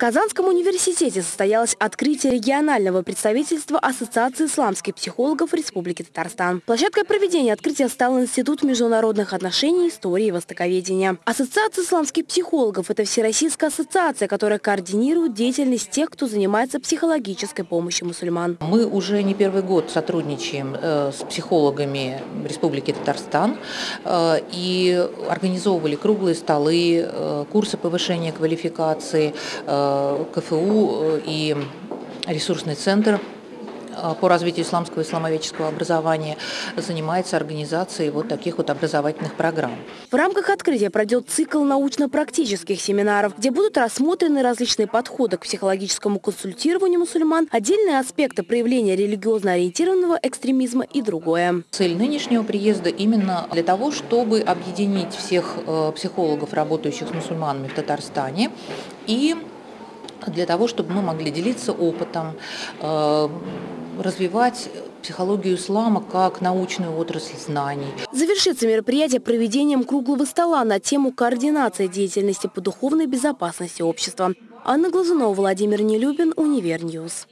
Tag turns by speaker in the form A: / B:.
A: Казанском университете состоялось открытие регионального представительства Ассоциации исламских психологов Республики Татарстан. Площадкой проведения открытия стал Институт международных отношений, истории и востоковедения. Ассоциация исламских психологов – это всероссийская ассоциация, которая координирует деятельность тех, кто занимается психологической помощью мусульман.
B: Мы уже не первый год сотрудничаем э, с психологами Республики Татарстан э, и организовывали круглые столы, э, курсы повышения квалификации, КФУ и ресурсный центр Э, по развитию исламского и исламоведческого образования занимается организацией вот таких вот образовательных программ.
A: В рамках открытия пройдет цикл научно-практических семинаров, где будут рассмотрены различные подходы к психологическому консультированию мусульман, отдельные аспекты проявления религиозно ориентированного экстремизма и другое.
B: Цель нынешнего приезда именно для того, чтобы объединить всех э, психологов, работающих с мусульманами в Татарстане и для того, чтобы мы могли делиться опытом, э, развивать психологию ислама как научную отрасль знаний.
A: Завершится мероприятие проведением круглого стола на тему координации деятельности по духовной безопасности общества. Анна Глазунова, Владимир Нелюбин, Univer News.